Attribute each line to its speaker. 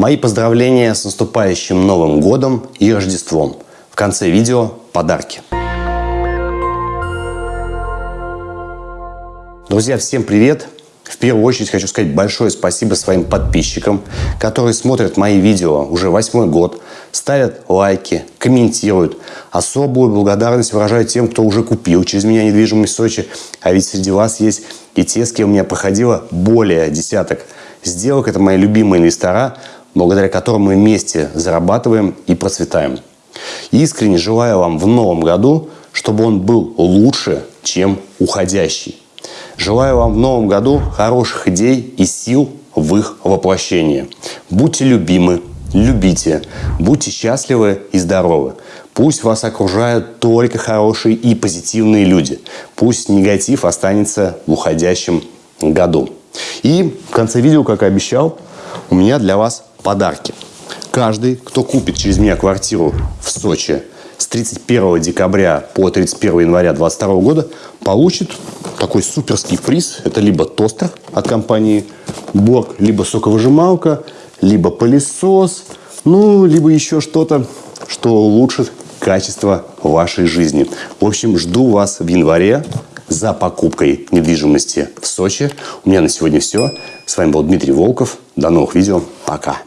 Speaker 1: Мои поздравления с наступающим Новым Годом и Рождеством. В конце видео подарки. Друзья, всем привет! В первую очередь хочу сказать большое спасибо своим подписчикам, которые смотрят мои видео уже восьмой год, ставят лайки, комментируют. Особую благодарность выражаю тем, кто уже купил через меня недвижимость в Сочи. А ведь среди вас есть и те, с кем у меня проходило более десяток сделок. Это мои любимые инвестора, благодаря которым мы вместе зарабатываем и процветаем. Искренне желаю вам в новом году, чтобы он был лучше, чем уходящий. Желаю вам в новом году хороших идей и сил в их воплощении. Будьте любимы, любите, будьте счастливы и здоровы. Пусть вас окружают только хорошие и позитивные люди. Пусть негатив останется в уходящем году. И в конце видео, как и обещал, у меня для вас подарки. Каждый, кто купит через меня квартиру в Сочи с 31 декабря по 31 января 2022 года, получит такой суперский приз. Это либо тостер от компании Borg, либо соковыжималка, либо пылесос, ну, либо еще что-то, что улучшит качество вашей жизни. В общем, жду вас в январе за покупкой недвижимости в Сочи. У меня на сегодня все. С вами был Дмитрий Волков. До новых видео. Пока.